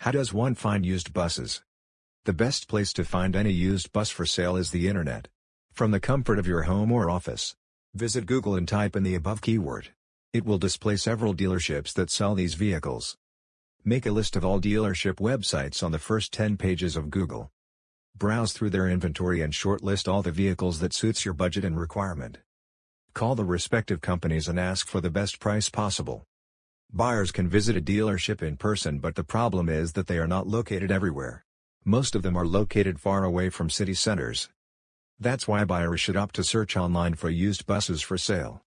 How does one find used buses? The best place to find any used bus for sale is the internet. From the comfort of your home or office, visit Google and type in the above keyword. It will display several dealerships that sell these vehicles. Make a list of all dealership websites on the first 10 pages of Google. Browse through their inventory and shortlist all the vehicles that suits your budget and requirement. Call the respective companies and ask for the best price possible. Buyers can visit a dealership in person but the problem is that they are not located everywhere. Most of them are located far away from city centers. That's why buyers should opt to search online for used buses for sale.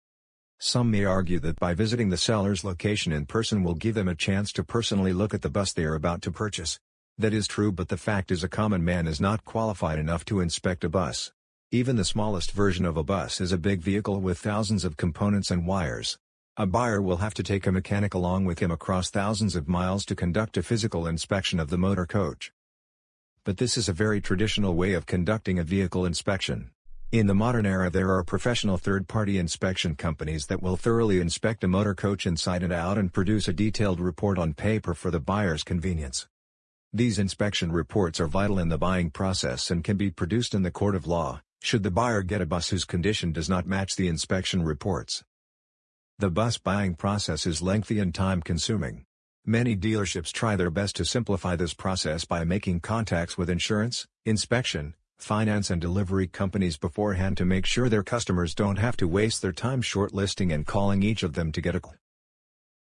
Some may argue that by visiting the seller's location in person will give them a chance to personally look at the bus they are about to purchase. That is true but the fact is a common man is not qualified enough to inspect a bus. Even the smallest version of a bus is a big vehicle with thousands of components and wires. A buyer will have to take a mechanic along with him across thousands of miles to conduct a physical inspection of the motor coach. But this is a very traditional way of conducting a vehicle inspection. In the modern era there are professional third-party inspection companies that will thoroughly inspect a motor coach inside and out and produce a detailed report on paper for the buyer's convenience. These inspection reports are vital in the buying process and can be produced in the court of law, should the buyer get a bus whose condition does not match the inspection reports. The bus buying process is lengthy and time-consuming. Many dealerships try their best to simplify this process by making contacts with insurance, inspection, finance and delivery companies beforehand to make sure their customers don't have to waste their time shortlisting and calling each of them to get a call.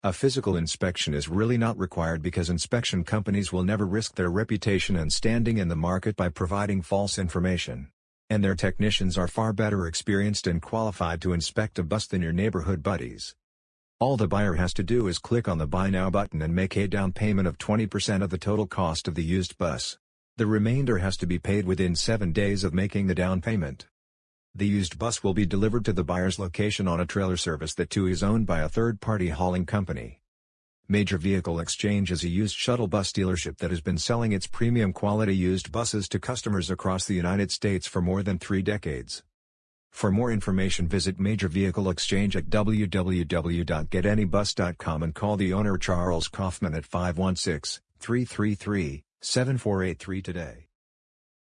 A physical inspection is really not required because inspection companies will never risk their reputation and standing in the market by providing false information and their technicians are far better experienced and qualified to inspect a bus than your neighborhood buddies. All the buyer has to do is click on the Buy Now button and make a down payment of 20% of the total cost of the used bus. The remainder has to be paid within 7 days of making the down payment. The used bus will be delivered to the buyer's location on a trailer service that too is owned by a third-party hauling company. Major Vehicle Exchange is a used shuttle bus dealership that has been selling its premium quality used buses to customers across the United States for more than three decades. For more information visit Major Vehicle Exchange at www.getanybus.com and call the owner Charles Kaufman at 516-333-7483 today.